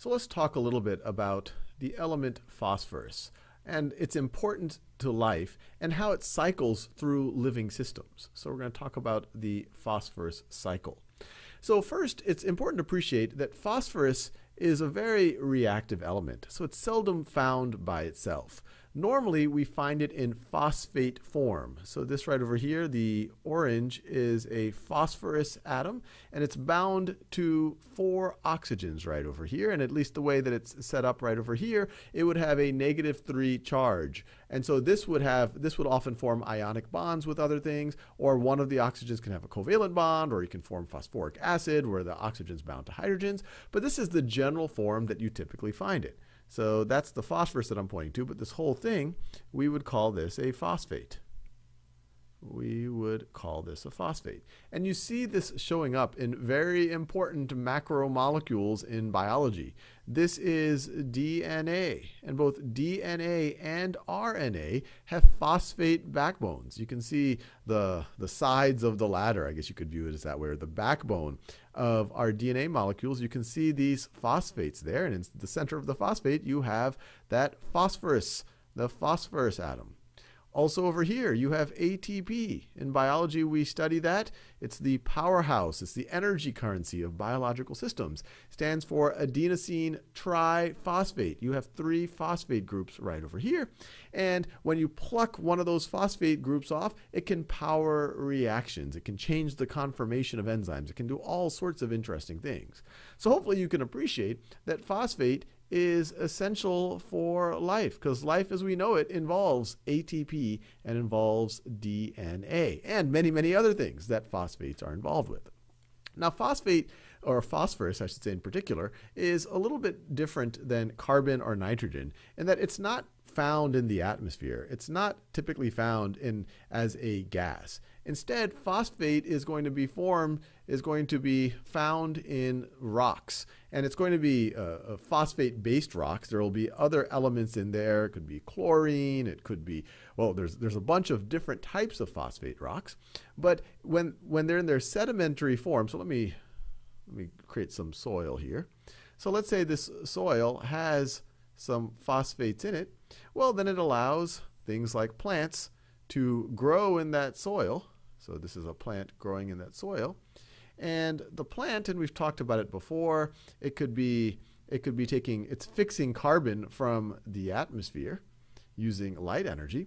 So let's talk a little bit about the element phosphorus and its importance to life and how it cycles through living systems. So we're going to talk about the phosphorus cycle. So first, it's important to appreciate that phosphorus is a very reactive element, so it's seldom found by itself. Normally, we find it in phosphate form. So this right over here, the orange is a phosphorus atom, and it's bound to four oxygens right over here. And at least the way that it's set up right over here, it would have a negative three charge. And so this would have, this would often form ionic bonds with other things, or one of the oxygens can have a covalent bond, or you can form phosphoric acid where the oxygen's bound to hydrogens. But this is the general form that you typically find it. So that's the phosphorus that I'm pointing to, but this whole thing, we would call this a phosphate. We would call this a phosphate. And you see this showing up in very important macromolecules in biology. This is DNA, and both DNA and RNA have phosphate backbones. You can see the, the sides of the ladder, I guess you could view it as that way, or the backbone of our DNA molecules. You can see these phosphates there, and in the center of the phosphate, you have that phosphorus, the phosphorus atom. Also over here, you have ATP. In biology, we study that. It's the powerhouse. It's the energy currency of biological systems. It stands for adenosine triphosphate. You have three phosphate groups right over here. And when you pluck one of those phosphate groups off, it can power reactions. It can change the conformation of enzymes. It can do all sorts of interesting things. So hopefully you can appreciate that phosphate is essential for life because life as we know it involves ATP and involves DNA and many, many other things that phosphates are involved with. Now, phosphate, or phosphorus, I should say in particular, is a little bit different than carbon or nitrogen in that it's not found in the atmosphere. It's not typically found in as a gas. Instead, phosphate is going to be formed, is going to be found in rocks. And it's going to be uh, phosphate-based rocks. There will be other elements in there. It could be chlorine. It could be, well, there's, there's a bunch of different types of phosphate rocks. But when, when they're in their sedimentary form, so let me, let me create some soil here. So let's say this soil has some phosphates in it. Well, then it allows things like plants to grow in that soil. So this is a plant growing in that soil. And the plant, and we've talked about it before, it could be it could be taking it's fixing carbon from the atmosphere using light energy,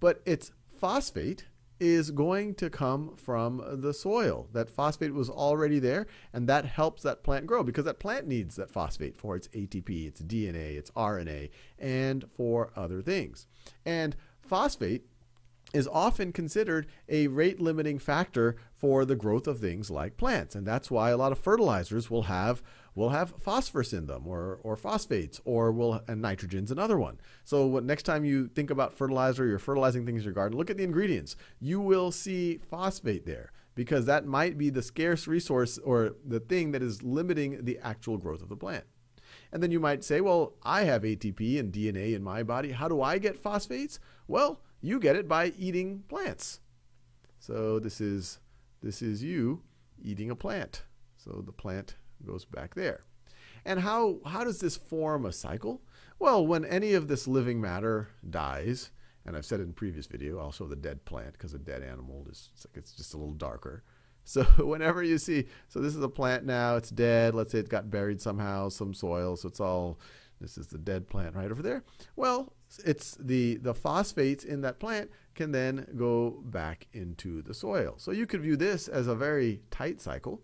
but its phosphate is going to come from the soil. That phosphate was already there, and that helps that plant grow because that plant needs that phosphate for its ATP, its DNA, its RNA, and for other things. And phosphate is often considered a rate limiting factor for the growth of things like plants. And that's why a lot of fertilizers will have will have phosphorus in them or, or phosphates or will and nitrogen's another one. So what, next time you think about fertilizer, you're fertilizing things in your garden, look at the ingredients. You will see phosphate there because that might be the scarce resource or the thing that is limiting the actual growth of the plant. And then you might say, well, I have ATP and DNA in my body. How do I get phosphates? Well, you get it by eating plants. So this is this is you eating a plant. So the plant goes back there. And how how does this form a cycle? Well, when any of this living matter dies, and I've said in previous video, show the dead plant because a dead animal is it's, like it's just a little darker. So whenever you see, so this is a plant now, it's dead. Let's say it got buried somehow, some soil, so it's all this is the dead plant right over there. Well, it's the, the phosphates in that plant can then go back into the soil. So you could view this as a very tight cycle.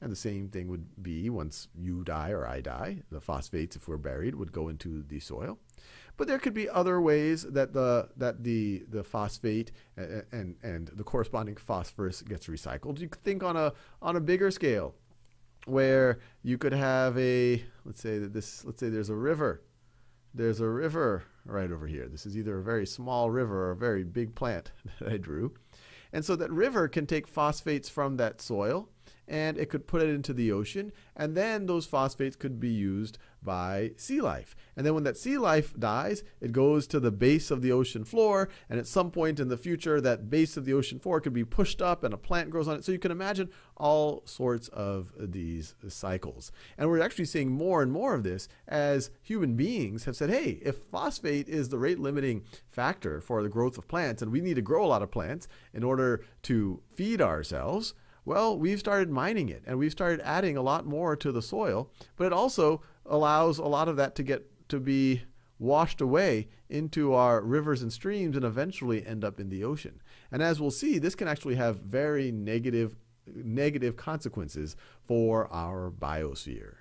And the same thing would be once you die or I die, the phosphates, if we're buried, would go into the soil. But there could be other ways that the that the the phosphate and and, the corresponding phosphorus gets recycled. You could think on a on a bigger scale where you could have a let's say that this let's say there's a river there's a river right over here. This is either a very small river or a very big plant that I drew. And so that river can take phosphates from that soil and it could put it into the ocean, and then those phosphates could be used by sea life. And then when that sea life dies, it goes to the base of the ocean floor, and at some point in the future, that base of the ocean floor could be pushed up and a plant grows on it. So you can imagine all sorts of these cycles. And we're actually seeing more and more of this as human beings have said, hey, if phosphate is the rate limiting factor for the growth of plants, and we need to grow a lot of plants in order to feed ourselves, well, we've started mining it and we've started adding a lot more to the soil, but it also allows a lot of that to get to be washed away into our rivers and streams and eventually end up in the ocean. And as we'll see, this can actually have very negative negative consequences for our biosphere.